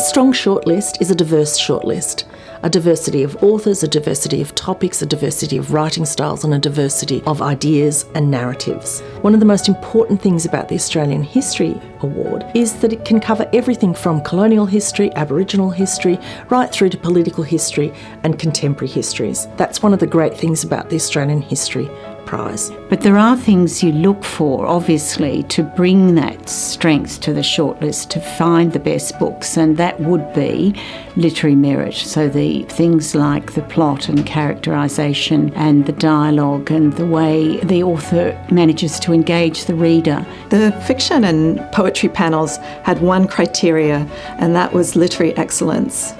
strong shortlist is a diverse shortlist. A diversity of authors, a diversity of topics, a diversity of writing styles, and a diversity of ideas and narratives. One of the most important things about the Australian History Award is that it can cover everything from colonial history, Aboriginal history, right through to political history and contemporary histories. That's one of the great things about the Australian History Prize. But there are things you look for, obviously, to bring that strength to the shortlist to find the best books, and that would be literary merit. So the things like the plot and characterisation and the dialogue and the way the author manages to engage the reader. The fiction and poetry panels had one criteria, and that was literary excellence.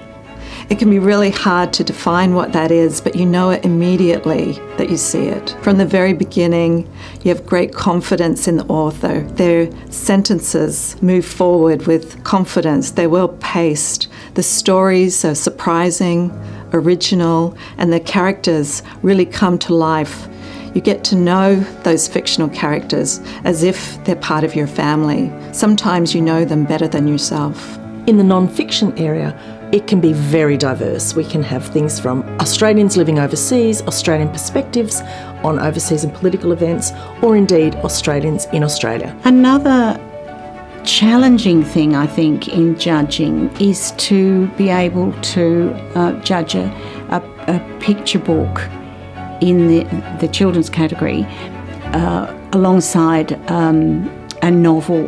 It can be really hard to define what that is, but you know it immediately that you see it. From the very beginning, you have great confidence in the author. Their sentences move forward with confidence, they're well paced. The stories are surprising, original, and the characters really come to life. You get to know those fictional characters as if they're part of your family. Sometimes you know them better than yourself. In the non fiction area, it can be very diverse. We can have things from Australians living overseas, Australian perspectives on overseas and political events, or indeed Australians in Australia. Another challenging thing, I think, in judging is to be able to uh, judge a, a, a, picture book in the, the children's category uh, alongside um, a novel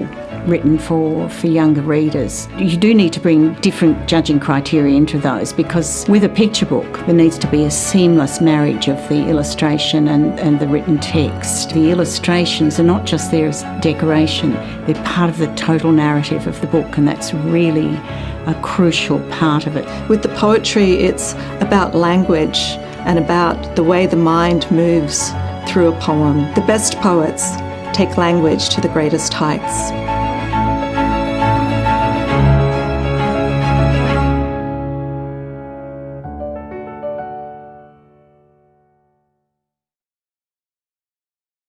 written for, for younger readers. You do need to bring different judging criteria into those because with a picture book there needs to be a seamless marriage of the illustration and, and the written text. The illustrations are not just there as decoration, they're part of the total narrative of the book and that's really a crucial part of it. With the poetry it's about language and about the way the mind moves through a poem. The best poets take language to the greatest heights.